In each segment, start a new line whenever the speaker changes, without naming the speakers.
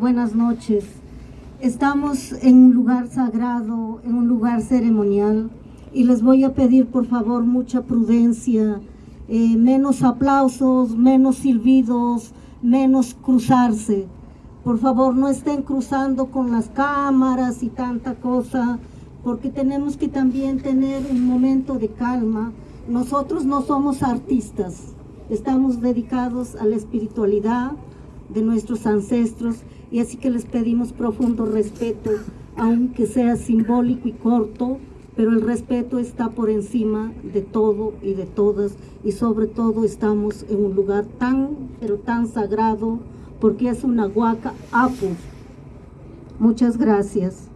buenas noches. Estamos en un lugar sagrado, en un lugar ceremonial y les voy a pedir por favor mucha prudencia, eh, menos aplausos, menos silbidos, menos cruzarse. Por favor no estén cruzando con las cámaras y tanta cosa, porque tenemos que también tener un momento de calma. Nosotros no somos artistas, estamos dedicados a la espiritualidad de nuestros ancestros y así que les pedimos profundo respeto, aunque sea simbólico y corto, pero el respeto está por encima de todo y de todas y sobre todo estamos en un lugar tan, pero tan sagrado porque es una huaca apu. Muchas gracias.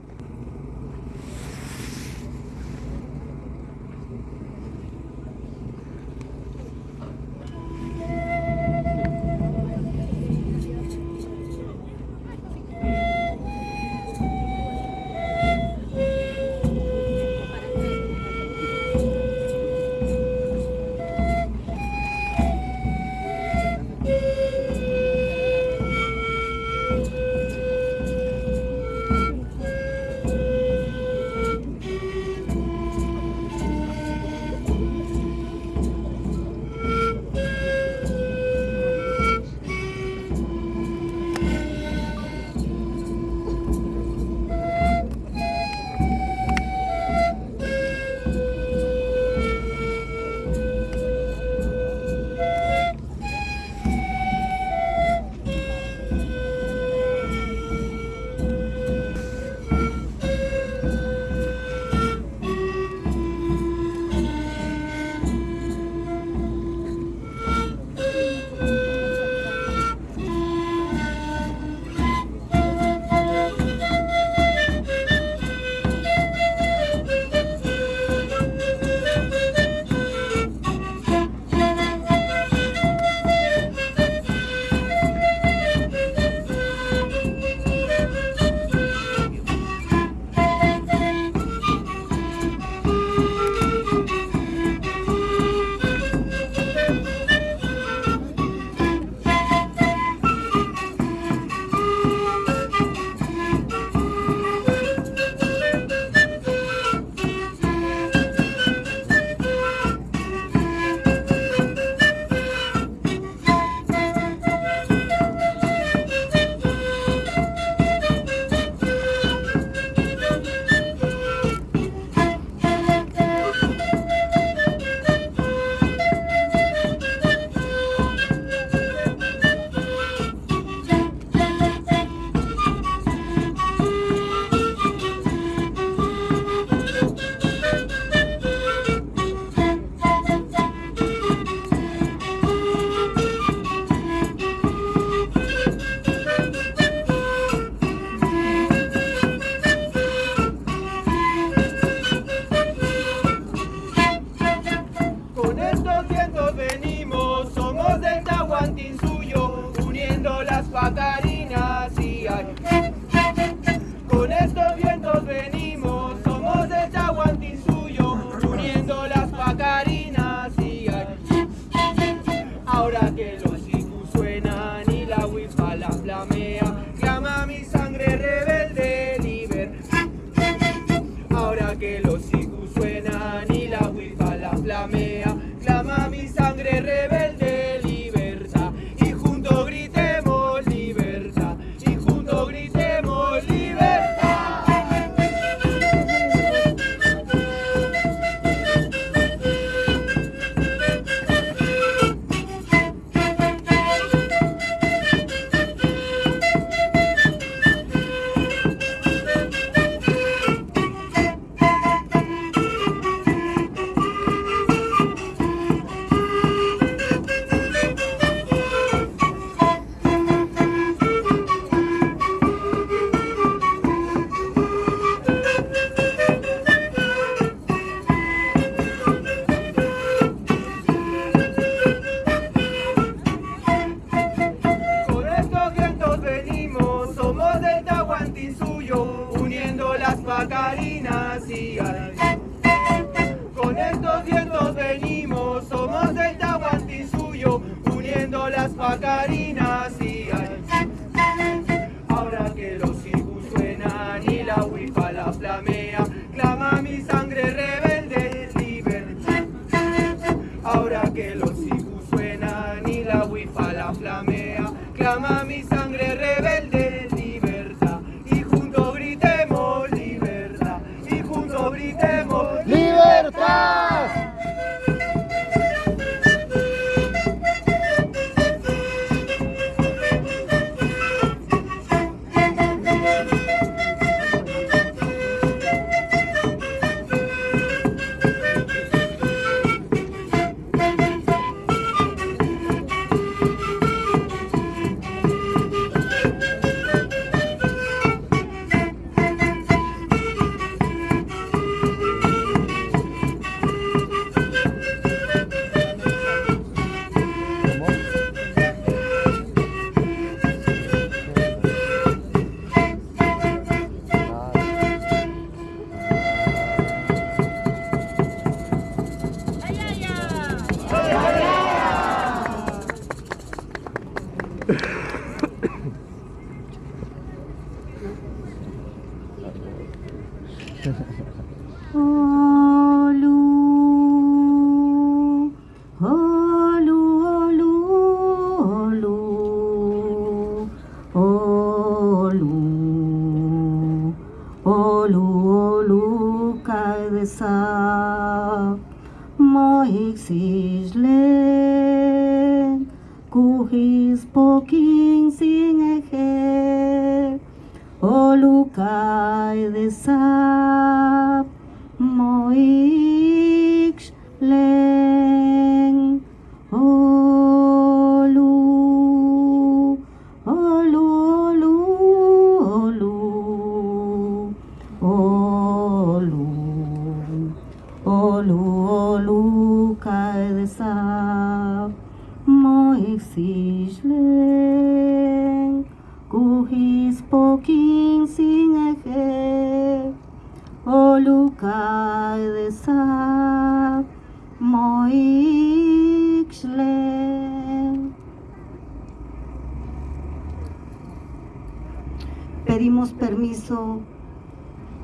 Permiso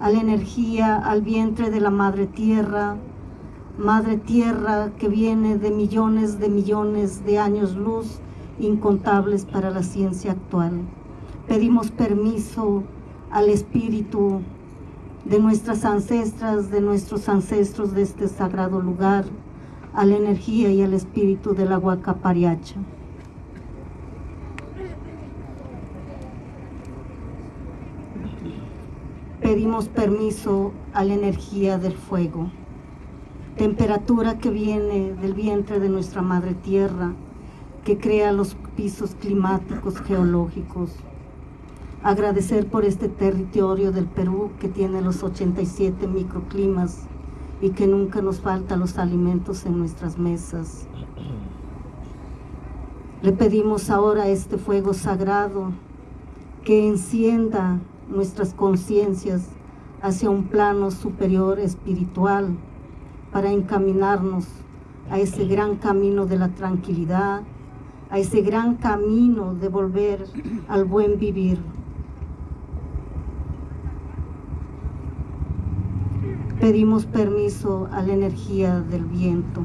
a la energía, al vientre de la Madre Tierra, Madre Tierra que viene de millones de millones de años luz incontables para la ciencia actual. Pedimos permiso al Espíritu de nuestras ancestras, de nuestros ancestros de este sagrado lugar, a la energía y al espíritu de la Huacapariacha. Pedimos permiso a la energía del fuego, temperatura que viene del vientre de nuestra madre tierra, que crea los pisos climáticos geológicos agradecer por este territorio del Perú que tiene los 87 microclimas y que nunca nos falta los alimentos en nuestras mesas. Le pedimos ahora este fuego sagrado que encienda nuestras conciencias hacia un plano superior espiritual para encaminarnos a ese gran camino de la tranquilidad, a ese gran camino de volver al buen vivir. Pedimos permiso a la energía del viento.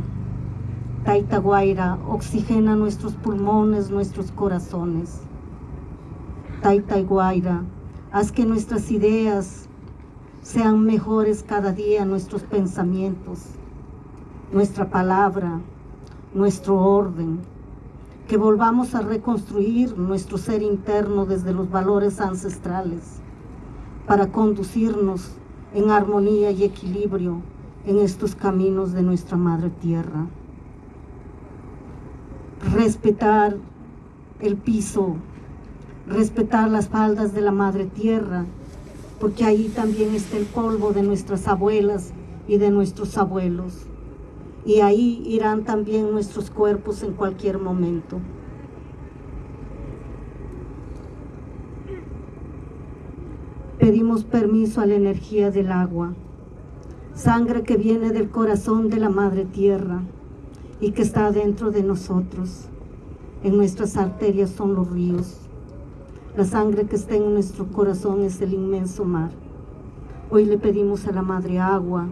Taita Guaira, oxigena nuestros pulmones, nuestros corazones. Taita Guaira, haz que nuestras ideas sean mejores cada día, nuestros pensamientos, nuestra palabra, nuestro orden. Que volvamos a reconstruir nuestro ser interno desde los valores ancestrales para conducirnos en armonía y equilibrio en estos caminos de nuestra Madre Tierra. Respetar el piso, respetar las faldas de la Madre Tierra, porque ahí también está el polvo de nuestras abuelas y de nuestros abuelos. Y ahí irán también nuestros cuerpos en cualquier momento. pedimos permiso a la energía del agua, sangre que viene del corazón de la Madre Tierra y que está dentro de nosotros. En nuestras arterias son los ríos. La sangre que está en nuestro corazón es el inmenso mar. Hoy le pedimos a la Madre Agua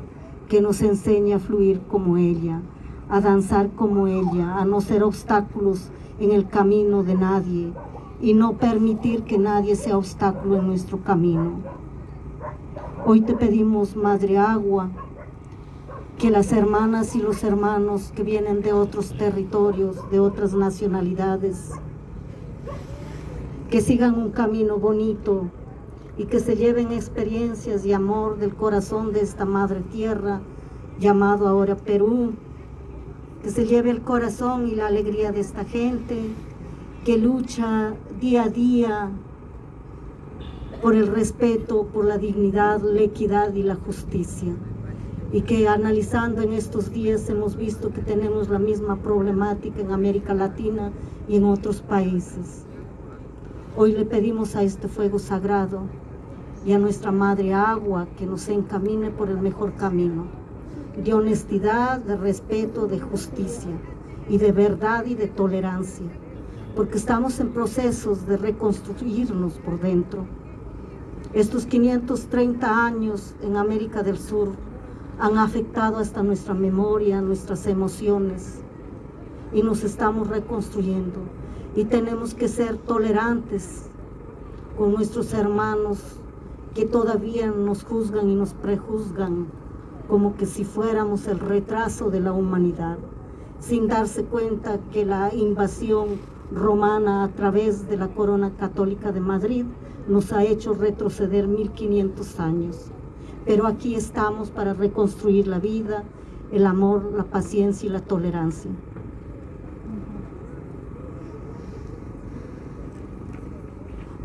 que nos enseñe a fluir como ella, a danzar como ella, a no ser obstáculos en el camino de nadie y no permitir que nadie sea obstáculo en nuestro camino. Hoy te pedimos, Madre Agua, que las hermanas y los hermanos que vienen de otros territorios, de otras nacionalidades, que sigan un camino bonito y que se lleven experiencias y amor del corazón de esta madre tierra llamado ahora Perú, que se lleve el corazón y la alegría de esta gente que lucha día a día por el respeto, por la dignidad, la equidad y la justicia. Y que analizando en estos días hemos visto que tenemos la misma problemática en América Latina y en otros países. Hoy le pedimos a este fuego sagrado y a nuestra Madre Agua que nos encamine por el mejor camino, de honestidad, de respeto, de justicia y de verdad y de tolerancia, porque estamos en procesos de reconstruirnos por dentro. Estos 530 años en América del Sur han afectado hasta nuestra memoria, nuestras emociones, y nos estamos reconstruyendo y tenemos que ser tolerantes con nuestros hermanos que todavía nos juzgan y nos prejuzgan como que si fuéramos el retraso de la humanidad, sin darse cuenta que la invasión romana a través de la corona católica de Madrid nos ha hecho retroceder 1500 años. Pero aquí estamos para reconstruir la vida, el amor, la paciencia y la tolerancia.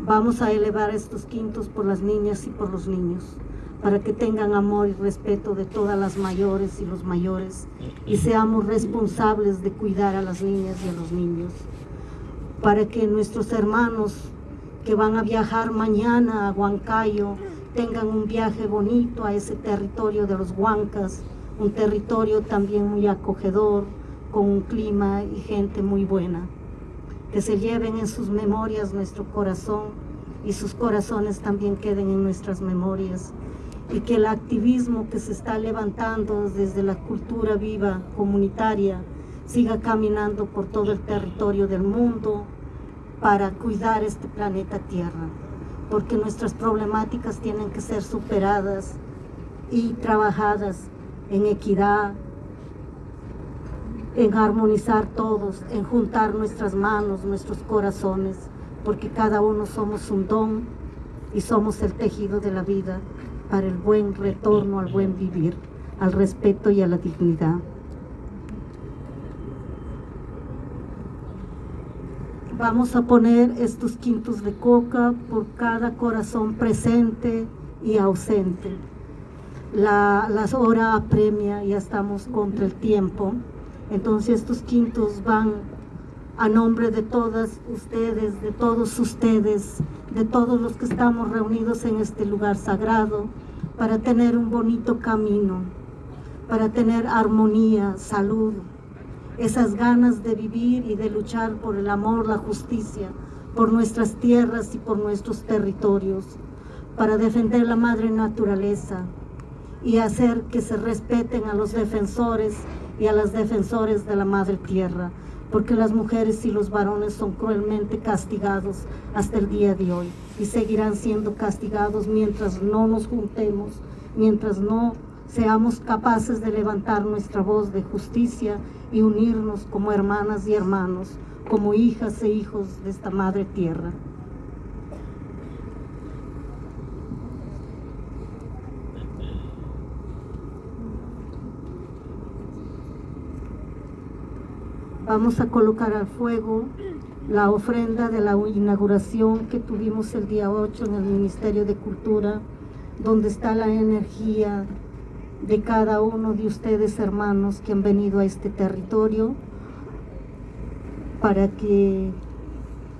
Vamos a elevar estos quintos por las niñas y por los niños, para que tengan amor y respeto de todas las mayores y los mayores, y seamos responsables de cuidar a las niñas y a los niños, para que nuestros hermanos que van a viajar mañana a Huancayo tengan un viaje bonito a ese territorio de los Huancas, un territorio también muy acogedor, con un clima y gente muy buena que se lleven en sus memorias nuestro corazón y sus corazones también queden en nuestras memorias. Y que el activismo que se está levantando desde la cultura viva comunitaria siga caminando por todo el territorio del mundo para cuidar este planeta Tierra, porque nuestras problemáticas tienen que ser superadas y trabajadas en equidad, en armonizar todos, en juntar nuestras manos, nuestros corazones, porque cada uno somos un don y somos el tejido de la vida para el buen retorno al buen vivir, al respeto y a la dignidad. Vamos a poner estos quintos de coca por cada corazón presente y ausente. La, hora apremia, ya estamos contra el tiempo. Entonces estos quintos van a nombre de todas ustedes, de todos ustedes, de todos los que estamos reunidos en este lugar sagrado, para tener un bonito camino, para tener armonía, salud, esas ganas de vivir y de luchar por el amor, la justicia, por nuestras tierras y por nuestros territorios, para defender la madre naturaleza y hacer que se respeten a los defensores y a las defensores de la madre tierra, porque las mujeres y los varones son cruelmente castigados hasta el día de hoy y seguirán siendo castigados mientras no nos juntemos, mientras no seamos capaces de levantar nuestra voz de justicia y unirnos como hermanas y hermanos, como hijas e hijos de esta madre tierra. Vamos a colocar al fuego la ofrenda de la inauguración que tuvimos el día 8 en el Ministerio de Cultura, donde está la energía de cada uno de ustedes hermanos que han venido a este territorio para que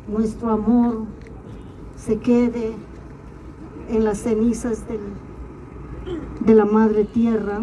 nuestro amor se quede en las cenizas de la Madre Tierra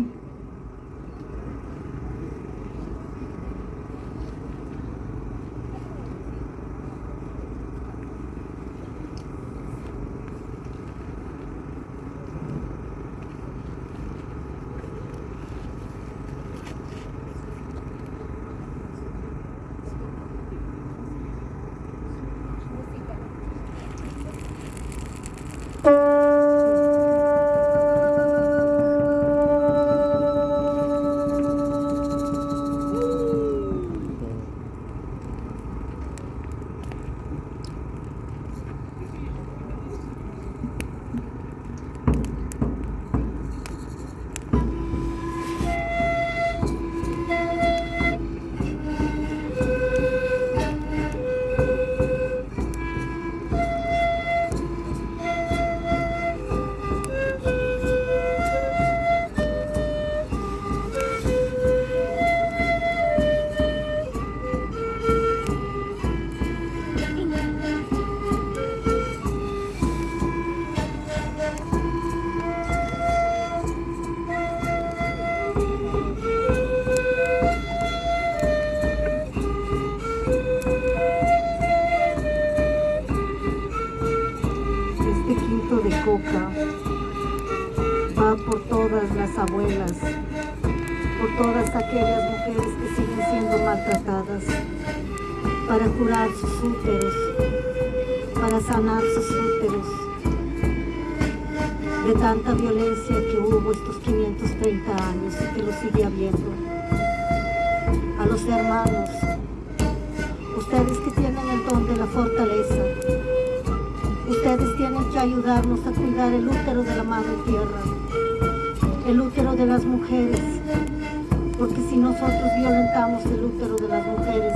Estos 530 años y que lo sigue habiendo. A los hermanos, ustedes que tienen el don de la fortaleza, ustedes tienen que ayudarnos a cuidar el útero de la madre tierra, el útero de las mujeres, porque si nosotros violentamos el útero de las mujeres,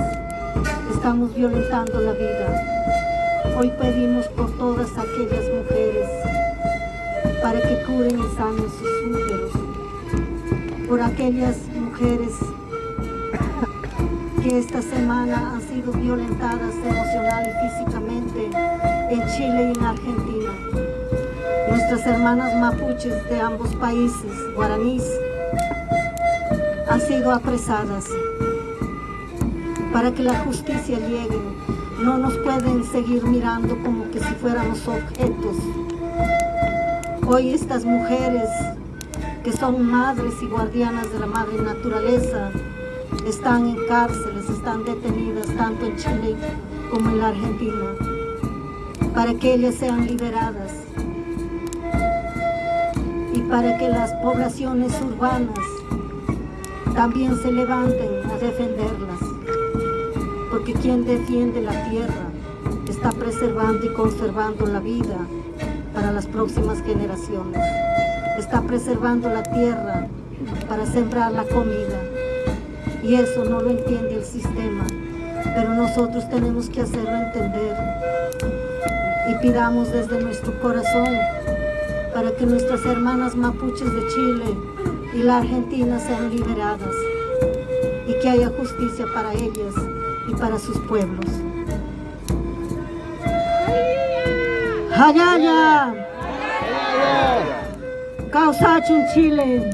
estamos violentando la vida. Hoy pedimos por todas aquellas mujeres para que curen y sanen sus úteros, por aquellas mujeres que esta semana han sido violentadas emocional y físicamente en Chile y en Argentina. Nuestras hermanas mapuches de ambos países, guaraníes, han sido apresadas para que la justicia llegue. No nos pueden seguir mirando como que si fuéramos objetos. Hoy estas mujeres que son madres y guardianas de la madre naturaleza están en cárceles, están detenidas tanto en Chile como en la Argentina, para que ellas sean liberadas y para que las poblaciones urbanas también se levanten a defenderlas, porque quien defiende la tierra está preservando y conservando la vida para las próximas generaciones, está preservando la tierra para sembrar la comida, y eso no lo entiende el sistema, pero nosotros tenemos que hacerlo entender. Y pidamos desde nuestro corazón para que nuestras hermanas mapuches de Chile y la Argentina sean liberadas y que haya justicia para ellas y para sus pueblos. Hayaya, Causachun Chile,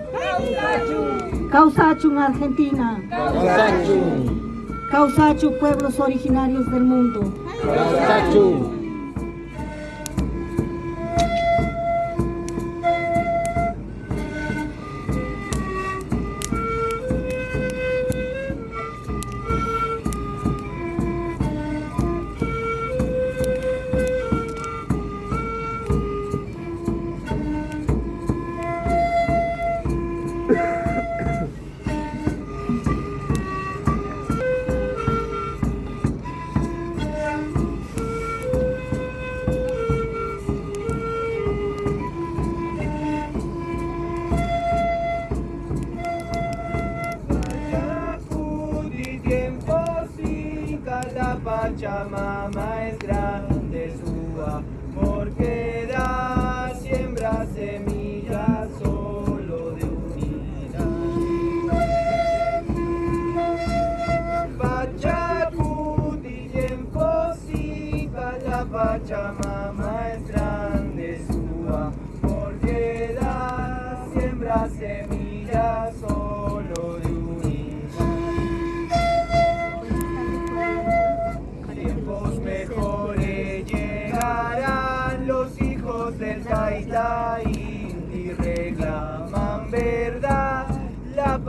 Causachun Argentina, Causachu pueblos originarios del mundo.
Yacuti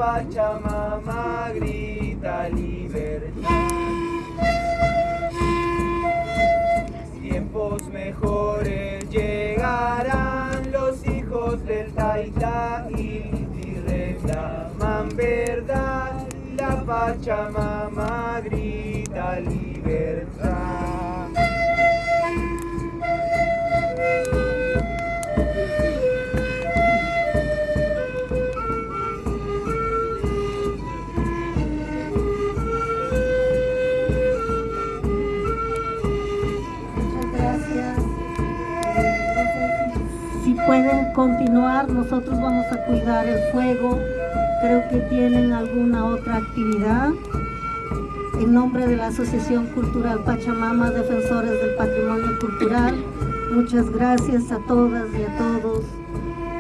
Pachamama grita libertad. Tiempos mejores llegarán los hijos del Taita y reclaman verdad. La Pachamama grita libertad.
Pueden continuar, nosotros vamos a cuidar el fuego. Creo que tienen alguna otra actividad. En nombre de la Asociación Cultural Pachamama, Defensores del Patrimonio Cultural, muchas gracias a todas y a todos.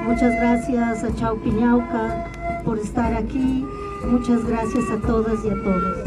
Muchas gracias a Chaupiñauca por estar aquí. Muchas gracias a todas y a todos.